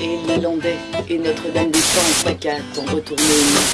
et les Landais et Notre-Dame des Champs saccadent ont retourné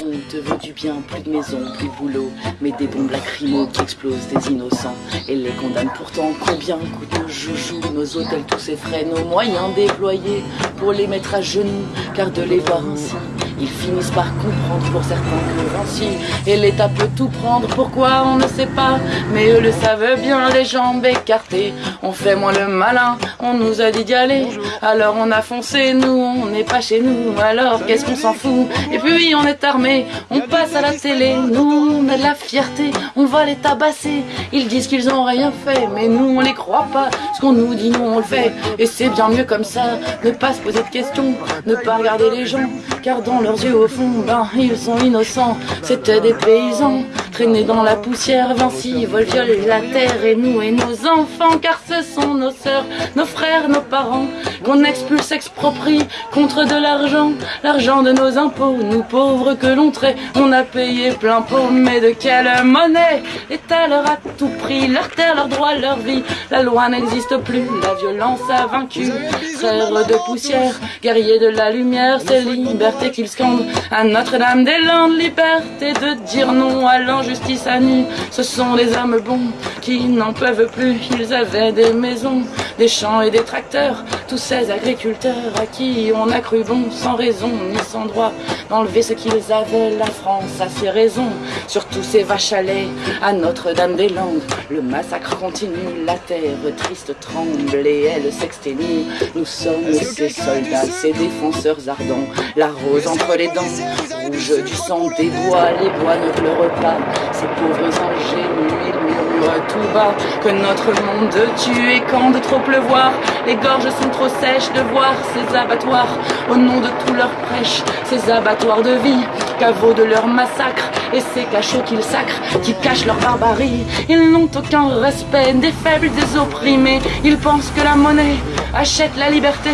On te veut du bien, plus de maison, plus de boulot Mais des bombes lacrymaux qui explosent des innocents. Et les condamnent pourtant combien coûtent nos joujoux Nos hôtels, tous ces frais, nos moyens déployés Pour les mettre à genoux, car de les voir ainsi ils finissent par comprendre pour certains que Vinci et l'État peut tout prendre. Pourquoi on ne sait pas, mais eux le savent bien, les jambes écartées. On fait moins le malin, on nous a dit d'y aller. Alors on a foncé, nous on n'est pas chez nous. Alors qu'est-ce qu'on s'en fout? Et puis on est armé, on passe à la télé. Nous on a de la fierté, on va les tabasser. Ils disent qu'ils ont rien fait, mais nous on les croit pas. Ce qu'on nous dit, nous on le fait. Et c'est bien mieux comme ça, ne pas se poser de questions, ne pas regarder les gens, car dans leurs yeux au fond, ben ils sont innocents. C'était des paysans traînés dans la poussière. Vinci vole violer la terre et nous et nos enfants, car ce sont nos sœurs, nos frères, nos parents qu'on expulse, exproprie contre de l'argent, l'argent de nos impôts. Nous pauvres que l'on traite, on a payé plein pot, mais de quelle monnaie L'État leur a tout pris, leur terre, leur droit, leur vie. La loi n'existe plus, la violence a vaincu. Frères de poussière, guerriers de la lumière, c'est liberté qu'ils scandent à Notre-Dame-des-Landes. Liberté de dire non à l'injustice à nu. Ce sont des âmes bons qui n'en peuvent plus. Ils avaient des maisons, des champs et des tracteurs. Tous ces agriculteurs à qui on a cru bon, sans raison ni sans droit, d'enlever ce qu'ils avaient. La France a ses raisons sur tous ces vaches à lait à Notre-Dame-des-Landes. Le massacre continue, la terre triste tremble et elle s'exténue. Nous sommes ces soldats, ces défenseurs ardents, la rose entre les dents, rouge du sang des bois, les bois ne pleurent pas, ces pauvres ingénus, ils murmurent tout bas que notre monde tue et quand de trop les gorges sont trop sèches de voir ces abattoirs au nom de tout leur prêche, ces abattoirs de vie, caveaux de leur massacre et ces cachots qu'ils sacrent, qui cachent leur barbarie. Ils n'ont aucun respect des faibles, des opprimés. Ils pensent que la monnaie achète la liberté.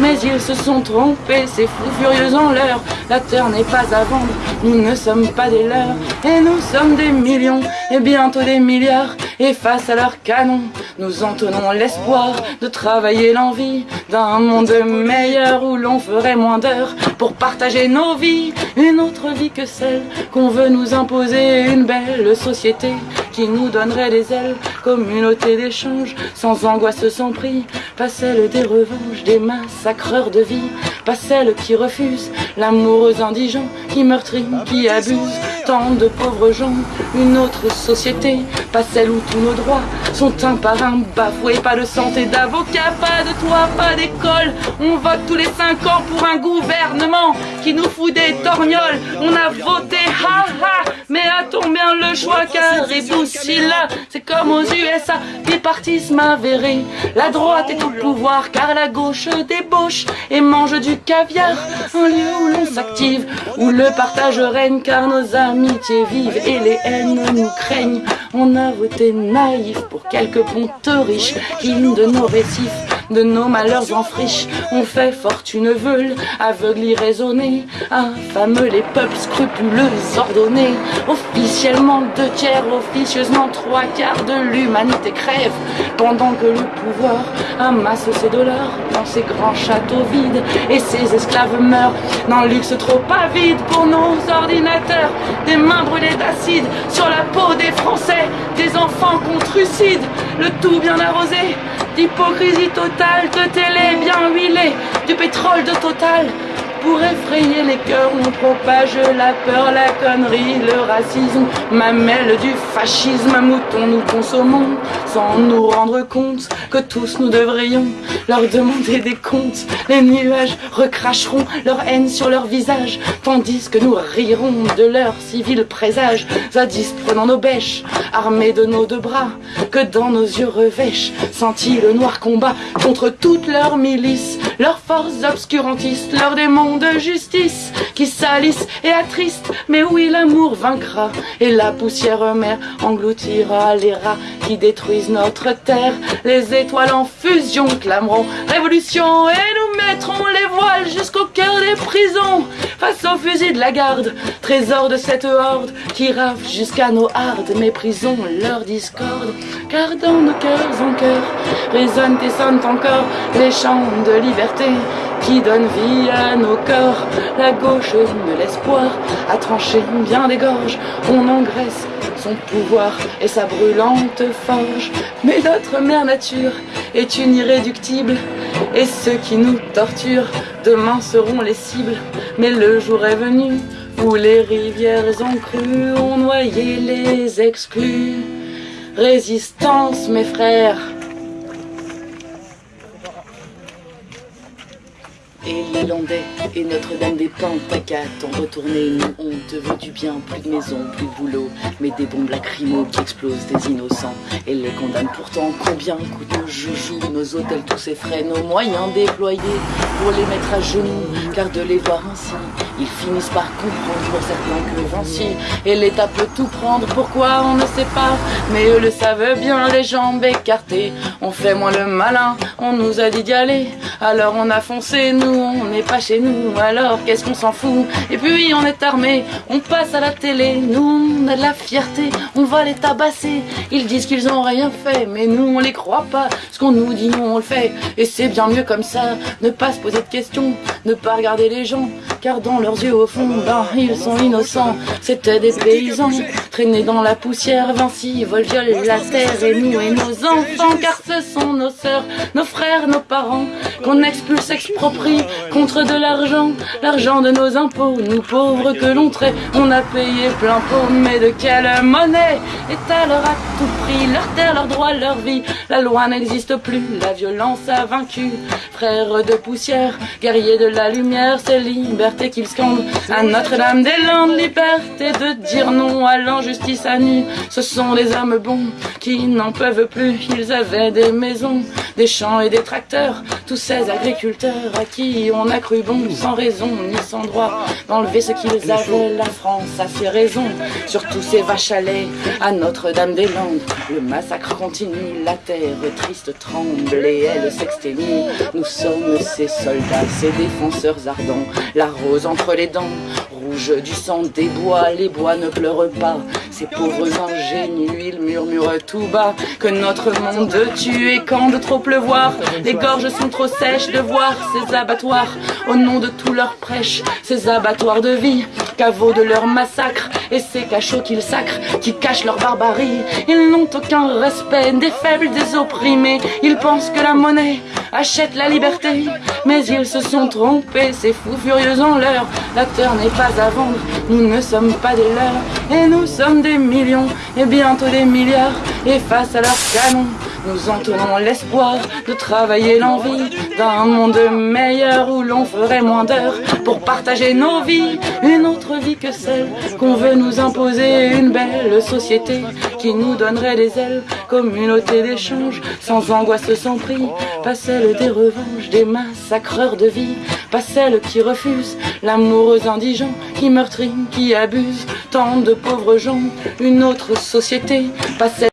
Mais ils se sont trompés, ces fous furieux en l'heure. La terre n'est pas à vendre, nous ne sommes pas des leurs. Et nous sommes des millions, et bientôt des milliards. Et face à leurs canons, nous entonnons l'espoir de travailler l'envie d'un monde meilleur où l'on ferait moins d'heures pour partager nos vies, une autre vie que celle qu'on veut nous imposer, une belle société qui nous donnerait des ailes, communauté d'échange, sans angoisse, sans prix, pas celle des revanches, des massacreurs de vie, pas celle qui refuse l'amoureuse indigent, qui meurtrit, qui abuse, tant de pauvres gens, une autre société, pas celle où tous nos droits sont un par un bafoués, pas de santé d'avocat, pas de toit, pas d'école, on vote tous les cinq ans pour un gouvernement qui nous fout des torgnoles, on a voté, ha ha, mais a-t-on bien le choix car et si là, c'est comme aux USA, bipartisme avéré. La droite est au pouvoir car la gauche débauche et mange du caviar. Un lieu où l'on s'active, où le partage règne car nos amitiés vivent et les haines nous craignent. On a voté naïf pour quelques pontes riches, hymnes de nos récifs de nos malheurs en friche. On fait fortune veule, aveugle irraisonné, infameux les peuples scrupuleux, ordonnés. Officiellement deux tiers, officieusement trois quarts de l'humanité crève, pendant que le pouvoir amasse ses dollars dans ses grands châteaux vides et ses esclaves meurent dans le luxe trop avide pour nos ordinateurs. Des mains brûlées d'acide sur la peau des Français, des enfants contrucides, le tout bien arrosé d'hypocrisie totale, de télé bien huilée, du pétrole de total. Pour effrayer les cœurs, on propage la peur, la connerie, le racisme, mamelle du fascisme, mouton nous consommons, sans nous rendre compte que tous nous devrions leur demander des comptes. Les nuages recracheront leur haine sur leur visage, tandis que nous rirons de leur civil présage, zadistes prenant nos bêches, armés de nos deux bras, que dans nos yeux revêchent, senti le noir combat contre toutes leurs milices, leurs forces obscurantistes, leurs démons de justice qui salissent et attristent, mais oui l'amour vaincra et la poussière mère engloutira les rats qui détruisent notre terre. Les étoiles en fusion clameront révolution et nous mettrons les voiles jusqu'au cœur des prisons face aux fusils de la garde, trésor de cette horde qui rave jusqu'à nos hardes, méprisons leur discorde, car dans nos cœurs en cœur résonnent et sonnent encore les chants de liberté qui donne vie à nos corps. La gauche de l'espoir a tranché bien des gorges, on engraisse son pouvoir et sa brûlante forge. Mais notre mère nature est une irréductible, et ceux qui nous torturent demain seront les cibles. Mais le jour est venu où les rivières en crue ont noyé les exclus. Résistance, mes frères. Et Notre-Dame des Pentacates ont retourné nous on te veut du bien, plus de maison, plus de boulot, mais des bombes lacrymaux qui explosent des innocents et les condamnent pourtant. Combien coûtent nos joujoux, nos hôtels, tous ces frais, nos moyens déployés pour les mettre à genoux, car de les voir ainsi, ils finissent par comprendre certains que Vinci et l'État peut tout prendre. Pourquoi on ne sait pas, mais eux le savent bien, les jambes écartées. On fait moins le malin, on nous a dit d'y aller, alors on a foncé, nous on n'est pas chez nous, alors qu'est-ce qu'on s'en fout? Et puis on est armé, on passe à la télé, nous on a de la fierté, on va les tabasser. Ils disent qu'ils ont rien fait, mais nous on les croit pas. Ce qu'on nous dit, nous on le fait, et c'est bien mieux comme ça. Ne pas se poser de questions, ne pas regarder les gens, car dans leurs yeux au fond, ben, ils sont innocents. C'était des paysans, traînés dans la poussière, Vinci vole la terre, et nous et nos enfants, car ce sont nos sœurs, nos frères, nos parents, qu'on expulse, exproprie contre de l'argent, l'argent de nos impôts, nous pauvres que l'on traite, on a payé plein pot, mais de quelle monnaie est alors à tout prix? Leur terre, leur droit, leur vie, la loi n'existe plus, la violence a vaincu, frères de poussière, guerriers de la lumière, c'est liberté qu'ils scandent, à Notre-Dame-des-Landes, liberté de dire non à l'injustice à nu, ce sont des hommes bons qui n'en peuvent plus, ils avaient des maisons, des champs et des tracteurs, tous ces agriculteurs à qui on a cru bon, sans raison ni sans droit, d'enlever ce qu'ils avaient. La France a ses raisons, sur tous ces vaches à lait, à Notre-Dame-des-Landes. Le massacre continue, la terre triste tremble et elle s'exténue. Nous sommes ces soldats, ces défenseurs ardents, la entre les dents, rouge du sang des bois, les bois ne pleurent pas. Ces pauvres ingénus, ils murmurent tout bas que notre monde tue et quand de trop pleuvoir, les gorges sont trop sèches de voir ces abattoirs au nom de tous leurs prêches, ces abattoirs de vie, caveaux de leur massacre et ces cachots qu'ils sacrent, qui cachent leur barbarie. Ils n'ont aucun respect des faibles, des opprimés. Ils pensent que la monnaie achète la liberté, mais ils se sont trompés, ces fous furieux en l'heure. La terre n'est pas à vendre, nous ne sommes pas des leurs, et nous sommes des millions, et bientôt des milliards, et face à leurs canons, nous en tenons l'espoir de travailler l'envie d'un monde meilleur où l'on ferait moins d'heures pour partager nos vies, une autre vie que celle qu'on veut nous imposer, une belle société qui nous donnerait des ailes, communauté d'échange, sans angoisse, sans prix, pas celle des revanches, des massacreurs de vie, pas celle qui refuse l'amour indigent, qui meurtrit, qui abuse tant de pauvres gens, une autre société, pas celle